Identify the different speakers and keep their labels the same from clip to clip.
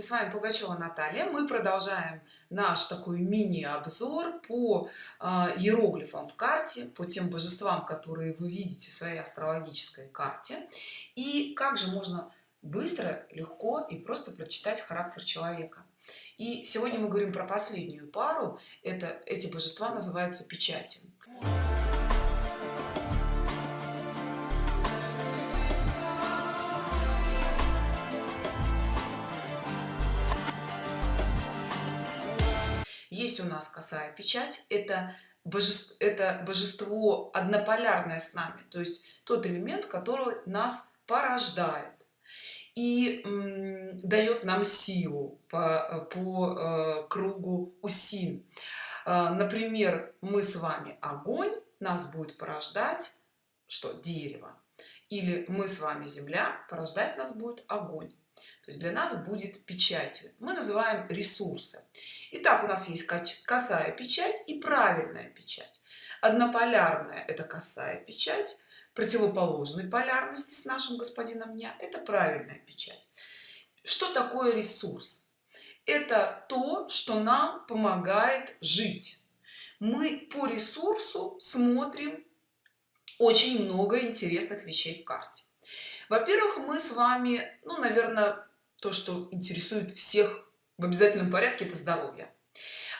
Speaker 1: здравствуйте с вами пугачева наталья. Мы продолжаем наш такой мини-обзор по э, иероглифам в карте по тем божествам которые вы видите в своей астрологической карте. И как же можно быстро легко и просто прочитать характер человека? И сегодня мы говорим про последнюю пару. Это эти божества называются печати у нас косая печать это божество это божество однополярное с нами то есть тот элемент который нас порождает и дает нам силу по, по э, кругу усин. Э, например мы с вами огонь нас будет порождать что дерево или мы с вами земля порождать нас будет огонь. То есть для нас будет печатью. Мы называем ресурсы. Итак, у нас есть косая печать и правильная печать. Однополярная это косая печать противоположной полярности с нашим господином дня это правильная печать. Что такое ресурс? Это то что нам помогает жить. Мы по ресурсу смотрим очень много интересных вещей в карте. Во-первых мы с вами ну наверное то что интересует всех в обязательном порядке это здоровье.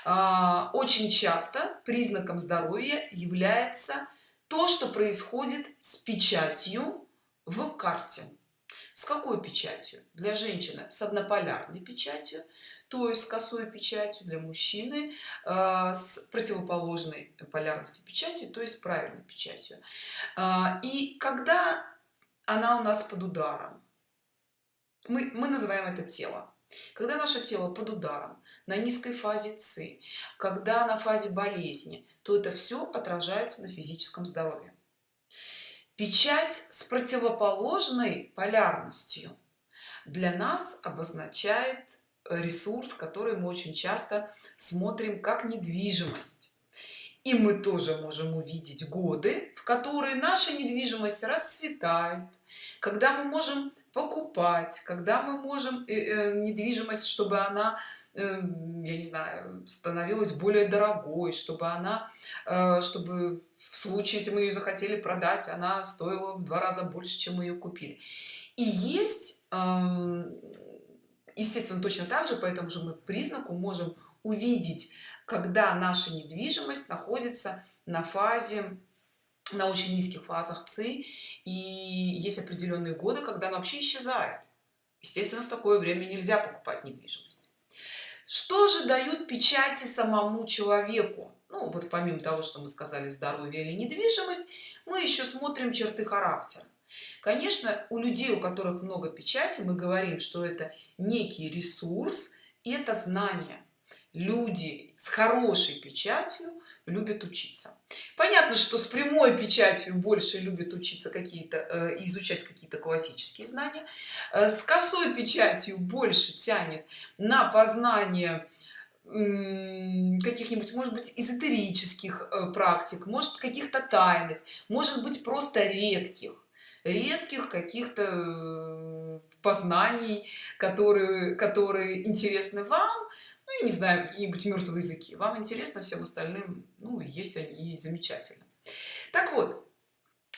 Speaker 1: А, очень часто признаком здоровья является то что происходит с печатью в карте с какой печатью? Для женщины с однополярной печатью то есть с косой печатью для мужчины э, с противоположной полярности печати то есть правильной печатью. Э, и когда она у нас под ударом? Мы, мы называем это тело. Когда наше тело под ударом на низкой фазе ци когда на фазе болезни то это все отражается на физическом здоровье печать с противоположной полярностью. Для нас обозначает ресурс который мы очень часто смотрим как недвижимость. И мы тоже можем увидеть годы в которые наша недвижимость расцветает. Когда мы можем покупать когда мы можем э, э, недвижимость чтобы она э, я не знаю становилась более дорогой чтобы она чтобы в случае если мы ее захотели продать она стоила в два раза больше чем мы ее купили. И есть естественно точно так же по этому же мы признаку можем увидеть когда наша недвижимость находится на фазе на очень низких фазах ци и есть определенные годы когда она вообще исчезает. Естественно в такое время нельзя покупать недвижимость что же дают печати самому человеку? Ну вот помимо того что мы сказали здоровье или недвижимость мы еще смотрим черты характера. Конечно у людей у которых много печати мы говорим что это некий ресурс и это знание люди с хорошей печатью любят учиться. Понятно что с прямой печатью больше любят учиться какие-то э, изучать какие-то классические знания. Э, с косой печатью больше тянет на познание каких-нибудь может быть эзотерических э, практик может каких-то тайных может быть просто редких редких каких-то познаний которые которые интересны вам я не знаю какие-нибудь мертвые языки. Вам интересно всем остальным ну есть они замечательно. Так вот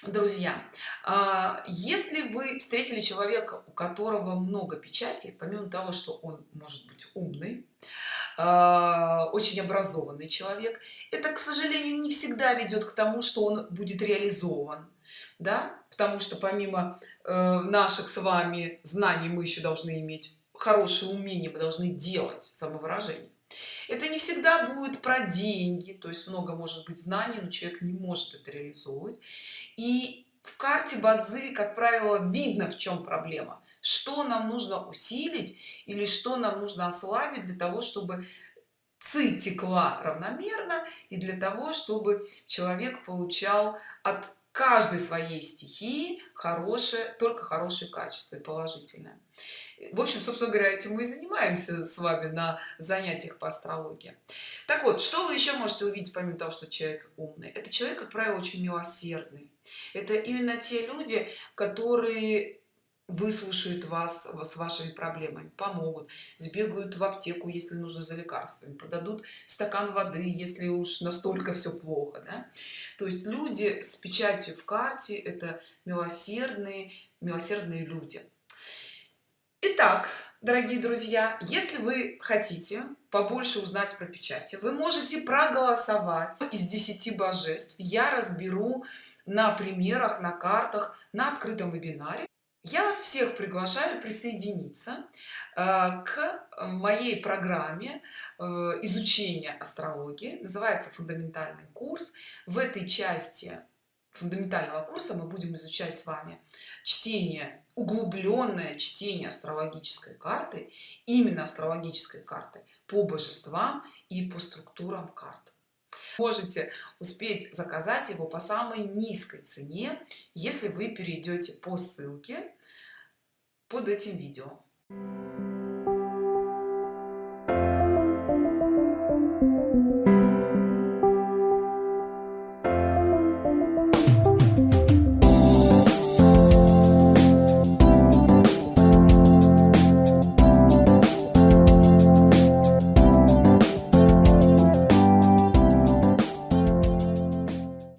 Speaker 1: друзья а, если вы встретили человека у которого много печати помимо того что он может быть умный а, очень образованный человек это к сожалению не всегда ведет к тому что он будет реализован да? Потому что помимо э, наших с вами знаний мы еще должны иметь хорошее умение мы должны делать самовыражение. Это не всегда будет про деньги то есть много может быть знаний но человек не может это реализовывать. И в карте бадзи как правило видно в чем проблема. Что нам нужно усилить или что нам нужно ослабить для того чтобы ци текла равномерно и для того чтобы человек получал от каждой своей стихии хорошее только хорошее качество и положительное в общем собственно говоря этим мы и занимаемся с вами на занятиях по астрологии. Так вот что вы еще можете увидеть помимо того что человек умный? Это человек как правило очень милосердный. Это именно те люди которые выслушают вас с вашими проблемами помогут сбегают в аптеку если нужно за лекарствами подадут стакан воды если уж настолько все плохо да? то есть люди с печатью в карте это милосердные милосердные люди Итак, дорогие друзья если вы хотите побольше узнать про печати вы можете проголосовать из 10 божеств. Я разберу на примерах на картах на открытом вебинаре. Я вас всех приглашаю присоединиться э, к моей программе э, изучения астрологии. Называется фундаментальный курс в этой части фундаментального курса мы будем изучать с вами чтение углубленное чтение астрологической карты именно астрологической карты по божествам и по структурам карт. Можете успеть заказать его по самой низкой цене если вы перейдете по ссылке под этим видео